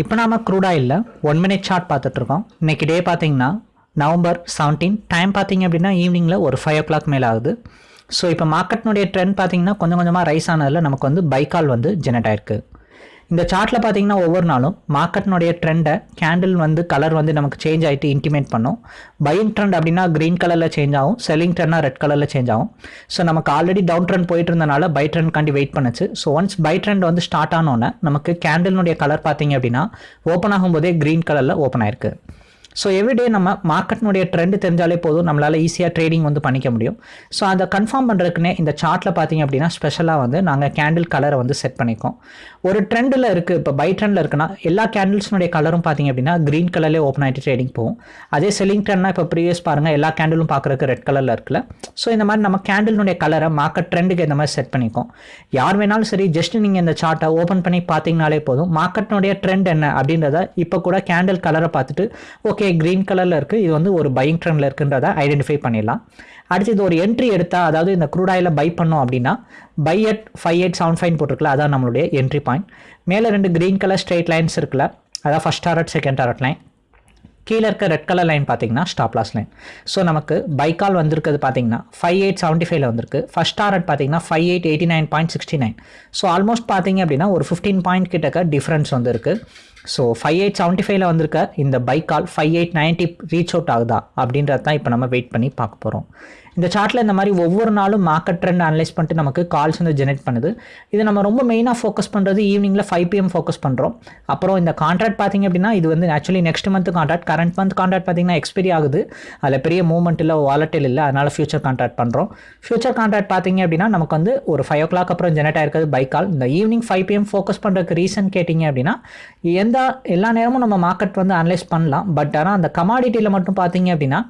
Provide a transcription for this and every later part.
இப்போ நாம க்ரூட் ஆயிலில் ஒன் மினிட் சார்ட் பார்த்துட்ருக்கோம். இன்னைக்கு டே பார்த்தீங்கன்னா நவம்பர் செவன்டீன் டைம் பார்த்தீங்க அப்படின்னா ஈவினிங்கில் ஒரு ஃபைவ் ஓ கிளாக் மேலே ஆகுது. ஸோ இப்போ மார்க்கெட்னுடைய ட்ரெண்ட் பார்த்தீங்கன்னா கொஞ்சம் கொஞ்சமாக ரைஸ் ஆனதில் நமக்கு வந்து பைக்கால் வந்து ஜெனரேட் ஆயிருக்கு. இந்த சார்ட்டில் பார்த்தீங்கன்னா ஒவ்வொரு நாளும் மார்க்கெட்னுடைய ட்ரெண்டை கேண்டில் வந்து கலர் வந்து நமக்கு சேஞ்ச் ஆகிட்டு இன்டிமேட் பண்ணும். பையிங் ட்ரெண்ட் அப்படின்னா க்ரீன் கலரில் சேஞ்ச் ஆகும் செல்லிங் ட்ரெண்ட்னா ரெட் கலரில் சேஞ்ச் ஆகும். ஸோ நமக்கு ஆல்ரெடி டவுன் ட்ரெண்ட் போயிட்டு இருந்தனால பை ட்ரெண்ட் காண்டி வெயிட் பண்ணுச்சு. ஸோ ஒன்ஸ் பை ட்ரெண்ட் வந்து ஸ்டார்ட் ஆனோன்னே நமக்கு கேண்டில்னுடைய கலர் பார்த்தீங்க அப்படின்னா ஓப்பன் ஆகும்போதே க்ரீன் கலரில் ஓப்பன் ஆயிருக்கு. ஸோ எவ்ரிடே நம்ம மார்க்கெட்னுடைய ட்ரெண்ட் தெரிஞ்சாலே போதும். நம்மளால் ஈஸியாக ட்ரேடிங் வந்து பண்ணிக்க முடியும். ஸோ அதை கன்ஃபார்ம் பண்ணுறதுக்குன்னே இந்த சார்ட்டில் பார்த்தீங்க அப்படின்னா ஸ்பெஷலாக வந்து நாங்கள் கேண்டில் கலரை வந்து செட் பண்ணிக்கோம் ஒரு ட்ரெண்டில் இருக்குது இப்போ பை ட்ரெண்டில் இருக்குன்னா எல்லா கேண்டில்ஸ்னுடைய கலரும் பார்த்தீங்க அப்படின்னா க்ரீன் கலர்லேயே ஓப்பன் ஆகிட்டு ட்ரேடிங் போகும். அதே செல்லிங் ட்ரெண்ட்னா இப்போ ப்ரீவியஸ் பாருங்கள் எல்லா கேண்டிலும் பார்க்குறக்கு ரெட் கலரில் இருக்குல்ல. ஸோ இந்த மாதிரி நம்ம கேண்டிலுடைய கலரை மார்க்கெட் ட்ரெண்டுக்கு இந்த மாதிரி செட் பண்ணிக்கோம். யார் வேணாலும் சரி ஜஸ்ட் நீங்கள் இந்த சார்ட்டை ஓப்பன் பண்ணி பார்த்தீங்கனாலே போதும். மார்க்கெட்னுடைய ட்ரெண்ட் என்ன அப்படின்றத இப்போ கூட கேண்டில் கலரை பார்த்துட்டு ஓகே க்ரீன் கலரில் இருக்குது இது வந்து ஒரு பையிங் ட்ரெண்டில் இருக்குன்றத ஐடென்டிஃபை பண்ணிடலாம். அடுத்து இது ஒரு என்ட்ரி எடுத்தால் அதாவது இந்த க்ரூடாயில் பை பண்ணோம் அப்படின்னா buy at five eight seven five போட்டிருக்கல அதான் நம்மளுடைய என்ட்ரி பாயிண்ட் மேலே ரெண்டு க்ரீன் கலர் ஸ்ட்ரெயிட் லைன்ஸ் இருக்குல்ல அதான் first target second target line கீழே இருக்க ரெட் கலர் லைன் பார்த்தீங்கன்னா ஸ்டாப் லாஸ் லைன் ஸோ நமக்கு பைக்கால் வந்திருக்கிறது பார்த்தீங்கன்னா ஃபைவ் எயிட் செவன்ட்டி ஃபைவ்ல வந்திருக்கு. ஃபஸ்ட் டாரட் பார்த்தீங்கன்னா five eight eighty nine point sixty nine so almost பார்த்தீங்க அப்படின்னா ஒரு ஃபிஃப்டீன் பாயிண்ட் கிட்டக்க டிஃப்ரென்ஸ் வந்திருக்கு. ஸோ ஃபைவ் எயிட் செவன்ட்டி ஃபைவ்ல வந்திருக்க இந்த buy call five eight ninety reach out ஆகுதா அப்படின்றது தான் இப்போ நம்ம வெயிட் பண்ணி பார்க்க போகிறோம் இந்த சார்ட்டில் இந்த மாதிரி ஒவ்வொரு நாளும் மார்க்கெட் ட்ரெண்ட் அனலைஸ் பண்ணிட்டு நமக்கு கால்ஸ் வந்து ஜெனரேட் பண்ணுது. இது நம்ம ரொம்ப மெயினாக ஃபோக்கஸ் பண்ணுறது ஈவினிங்கில் ஃபைவ் பிஎம் ஃபோக்கஸ் பண்ணுறோம் அப்புறம் இந்த கான்ட்ராக்ட் பார்த்தீங்க அப்படின்னா இது வந்து actually next month contract current month contract பார்த்தீங்கன்னா எக்ஸ்பைரி ஆகுது. அதில் பெரிய மூவ்மெண்ட் இல்லை வாலட்டில் இல்லை. அதனால் ஃபியூச்சர் கான்ட்ராக்ட் பண்ணுறோம் ஃபியூச்சர் கான்ட்ராக்ட் பார்த்தீங்க அப்படின்னா நமக்கு வந்து ஒரு ஃபைவ் ஓ கிளாக் அப்புறம் ஜெனரேட் ஆயிருக்கிறது பை கால் இந்த ஈவினிங் ஃபைவ் பிஎம் ஃபோக்கஸ் பண்ணுறதுக்கு ரீசன் கேட்டிங்க அப்படின்னா எந்த எல்லா நேரமும் நம்ம மார்க்கெட் வந்து அனலைஸ் பண்ணலாம். பட் ஆனால் அந்த கமாடிட்டியில் மட்டும் பார்த்தீங்க அப்படின்னா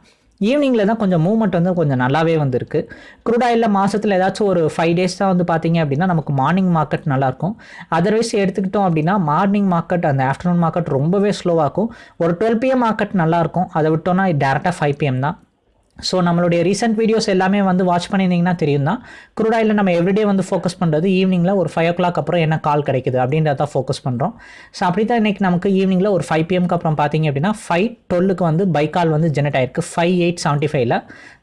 ஈவினிங்கில் தான் கொஞ்சம் மூவ்மெண்ட் வந்து கொஞ்சம் நல்லாவே வந்திருக்கு. க்ரூடாயில் மாதத்தில் ஏதாச்சும் ஒரு ஃபைவ் டேஸ் தான் வந்து பார்த்தீங்க அப்படின்னா நமக்கு மார்னிங் மார்க்கெட் நல்லாயிருக்கும் அதர்வைஸ் எடுத்துக்கிட்டோம் அப்படின்னா மார்னிங் மார்க்கெட் அந்த ஆஃப்டர்நூன் மார்க்கெட் ரொம்பவே ஸ்லோவாக இருக்கும். ஒரு டுவெல் பிஎம் மார்க்கெட் நல்லாயிருக்கும் அதை விட்டோம்னா டேரெக்டாக ஃபைவ் பிஎம் தான். ஸோ நம்மளுடைய ரீசெண்ட் வீடியோஸ் எல்லாமே வந்து வாட்ச் பண்ணியிருந்தீங்கன்னா தெரியும் தான் குரூடாயில் நம்ம எவ்ரிடே வந்து ஃபோக்கஸ் பண்ணுறது ஈவினிங்கில் ஒரு ஃபைவ் ஓ கிளாக் அப்புறம் என்ன கால் கிடைக்குது அப்படின்றத தான் ஃபோக்கஸ் பண்ணுறோம் ஸோ அப்படி தான் இன்றைக்கி நமக்கு ஈவினிங்கில் ஒரு ஃபைவ் பிஎம்க்கு அப்புறம் பார்த்தீங்க அப்படின்னா ஃபைவ் டுவெல்லுக்கு வந்து பை கால் வந்து ஜெனரேட் ஆயிருக்கு. ஃபைவ் எயிட் செவன்ட்டி ஃபைவ்ல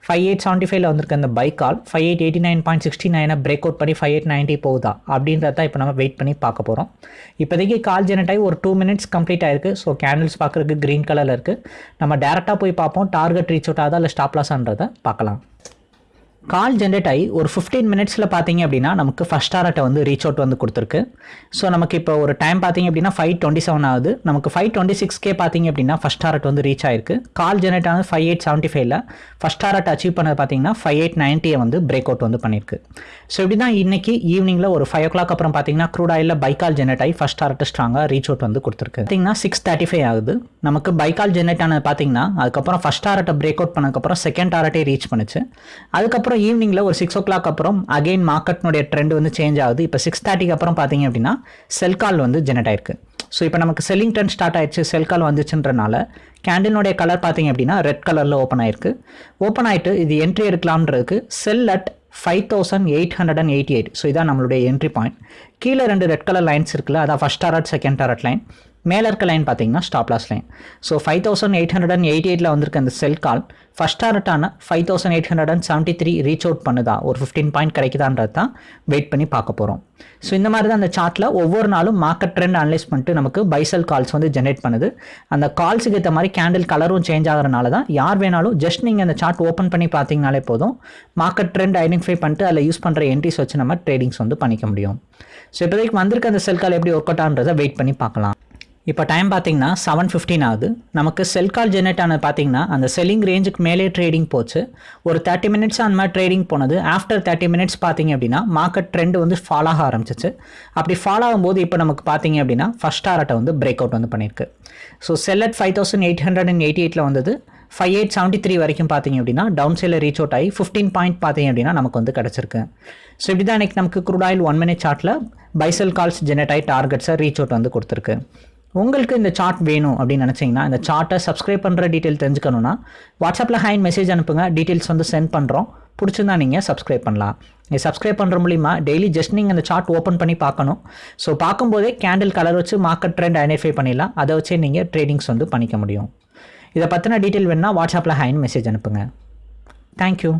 ஃபைவ் எயிட் செவன்ட்டி ஃபைவ்ல வந்திருக்க அந்த buy call five eight eighty nine point sixty நைனை பிரேக் அவுட் பண்ணி ஃபைவ் எயிட் நைன்ட்டி போகுதா அப்படின்றத தான் இப்போ நம்ம வெயிட் பண்ணி பார்க்க போகிறோம் இப்போதைக்கு கால் ஜெனரேட் ஆகி ஒரு டூ மினிட்ஸ் கம்ப்ளீட் ஆயிருக்கு. ஸோ கேண்டில்ஸ் பார்க்குறதுக்கு க்ரீன் கலரில் இருக்குது நம்ம டேரெக்டாக போய் பார்ப்போம். டார்கெட் ரீச் அவுட் ஆகுதா இல்லை ஸ்டாப் லாஸ்ன்றதை பார்க்கலாம். கால் ஜென்ரேட் ஆகி ஒரு ஃபிஃப்டீன் மினிட்ஸில் பார்த்தீங்க அப்படின்னா நமக்கு ஃபஸ்ட் டாரட்டை வந்து ரீச் அவுட் வந்து கொடுத்துருக்கு. ஸோ நமக்கு இப்போ ஒரு டைம் பார்த்தீங்க அப்படின்னா ஃபைவ் டுவெண்ட்டி செவன் ஆகுது. நமக்கு ஃபைவ் டுவெண்ட்டி சிக்ஸ்கே பார்த்தீங்க அப்படின்னா ஃபஸ்ட் டாரட் வந்து ரீச் ஆயிருக்கு. கால் ஜென்ரேட் ஆனது ஃபைவ் எயிட் செவன்ட்டி ஃபைவ்ல ஃபஸ்ட் டாரட் அச்சீவ் பண்ணது பார்த்தீங்கன்னா ஃபைவ் எயிட் நைன்ட்டியை வந்து பிரேக் அவுட் வந்து பண்ணியிருக்கு. ஸோ இப்படி தான் இன்னைக்கு ஈவினிங்கில் ஒரு ஃபைவ் ஓ கிளாக் அப்புறம் பார்த்தீங்கன்னா crude oil buy call generate ஆகி ஃபஸ்ட் டாரட் ஸ்ட்ராங்காக ரீச் அவுட் வந்து கொடுத்துருக்கு. பார்த்தீங்கன்னா சிக்ஸ் தேர்ட்டி ஃபைவ் ஆகுது. நமக்கு பைக்கால் ஜென்ரேட் ஆனது பார்த்தீங்கன்னா அதுக்கப்புறம் ஃபஸ்ட் டாரட்டை பிரேக் அவுட் பண்ணதுக்கப்புறம் செகண்ட் டாரட்டே ரீச் பண்ணுச்சு. அதுக்கப்புறம் ஈவினிங்கில் ஒரு சிக்ஸ் ஓ கிளாக் அப்புறம் அகைன் மார்க்கெட்னுடைய ட்ரெண்ட் வந்து சேஞ்ச் ஆகுது. இப்போ சிக்ஸ் தேர்ட்டிக்கு அப்புறம் பார்த்தீங்க அப்படின்னா செல் கால் வந்து ஜெனரேட் ஆயிருக்கு. ஸோ இப்போ நமக்கு செல்லிங் ட்ரெண்ட் ஸ்டார்ட் ஆயிடுச்சு செல் கால் வந்துச்சுன்றனால கேண்டிலுடைய கலர் பார்த்தீங்க அப்படின்னா ரெட் கலரில் ஓப்பன் ஆயிருக்கு. ஓப்பன் ஆயிட்டு இது entry எடுக்கலாம்ன்றதுக்கு sell at five thousand eight hundred and eighty eight so இதான் நம்மளுடைய என்ட்ரி பாயிண்ட் கீழே ரெண்டு ரெட் கலர் லைன்ஸ் இருக்குல்ல அதான் first target second target line மேலே இருக்க லைன் பார்த்தீங்கன்னா stop loss line so five thousand eight hundred and eighty எயிட்டில் வந்திருக்க அந்த sell call first டார்கெட்டான five thousand eight hundred and seventy three reach out பண்ணுதா? ஒரு ஃபிஃப்டீன் பாயிண்ட் கிடைக்குதான்றது தான் வெயிட் பண்ணி பார்க்க போகிறோம் ஸோ இந்த மாதிரி தான் அந்த சார்ட்டில் ஒவ்வொரு நாளும் மார்க்கெட் ட்ரெண்ட் அனலைஸ் பண்ணிட்டு நமக்கு பைசல் கால்ஸ் வந்து ஜென்ரேட் பண்ணுது. அந்த கால்ஸுக்கு ஏற்ற மாதிரி கேண்டில் கலரும் சேஞ்ச் ஆகிறனால தான் யார் வேணாலும் ஜஸ்ட் நீங்கள் அந்த சார்ட் ஓப்பன் பண்ணி பார்த்தீங்கனாலே போதும் மார்க்கெட் ட்ரெண்ட் ஐடென்டிஃபை பண்ணிட்டு அதில் யூஸ் பண்ணுற என்ட்ரிஸ் வச்சு நம்ம ட்ரேடிங்ஸ் வந்து பண்ணிக்க முடியும். ஸோ இப்போதைக்கு வந்திருக்க அந்த செல் கால் எப்படி ஒர்க் அவுட் ஆன்றதை வெயிட் பண்ணி பார்க்கலாம். இப்போ டைம் பார்த்தீங்கன்னா செவன் ஃபிஃப்டின் ஆகுது. நமக்கு செல் கால் ஜெனரேட் ஆனது பார்த்திங்கன்னா அந்த செல்லிங் ரேஞ்சுக்கு மேலே ட்ரேடிங் போச்சு. ஒரு தேர்ட்டி மினிட்ஸ் அந்த மாதிரி ட்ரேடிங் போனது. ஆஃப்டர் தேர்ட்டி மினிட்ஸ் பார்த்தீங்க அப்படின்னா மார்க்கெட் ட்ரெண்ட் வந்து ஃபாலோ ஆக ஆரம்பிச்சிச்சு. அப்படி ஃபாலோ ஆகும்போது இப்போ நமக்கு பார்த்தீங்க அப்படின்னா ஃபஸ்ட் டாரட்டை வந்து பிரேக் அவுட் வந்து பண்ணியிருக்கு. So sell at five thousand eight hundred and eighty எயிட்டில் வந்தது. ஃபைவ் எயிட் செவன்ட்டி த்ரீ வரைக்கும் பார்த்தீங்க அப்படின்னா டவுன் சைடில் ரீச் அவுட் ஆகி ஃபிஃப்டீன் பாயிண்ட் பார்த்தீங்க அப்படின்னா நமக்கு வந்து கிடச்சிருக்கு. ஸோ இப்படி தான் இன்றைக்கி நமக்கு குரூட் ஆயில் ஒன் மினிட் சார்ட்டில் பைசல் கால்ஸ் ஜெனரேட் ஆகி டார்கெட்ஸை ரீச் அவுட் வந்து கொடுத்துருக்கு. உங்களுக்கு இந்த சார்ட் வேணும் அப்படின்னு நினச்சிங்கன்னா இந்த சார்ட்டை சப்ஸ்கிரைப் பண்ணுற டீட்டெயில் தெரிஞ்சுக்கணுன்னா வாட்ஸ்அப்பில் ஹைன் மெசேஜ் அனுப்புங்க. டீட்டெயில்ஸ் வந்து சென்ட் பண்ணுறோம் பிடிச்சிருந்தா நீங்கள் சப்ஸ்கிரைப் பண்ணலாம். நீங்கள் சப்ஸ்கிரைப் பண்ணுற மூலிமா டெய்லி ஜஸ்ட் நீங்கள் அந்த சார்ட் ஓப்பன் பண்ணி பார்க்கணும். ஸோ பார்க்கும்போதே கேண்டில் கலர் வச்சு மார்க்கெட் ட்ரெண்ட் ஐடென்டிஃபை பண்ணிடலாம். அதை வச்சே நீங்கள் ட்ரேடிங்ஸ் வந்து பண்ணிக்க முடியும். இதை பற்றின டீட்டெயில் வேணுன்னா வாட்ஸ்அப்பில் ஹைன் மெசேஜ் அனுப்புங்க. தேங்க்யூ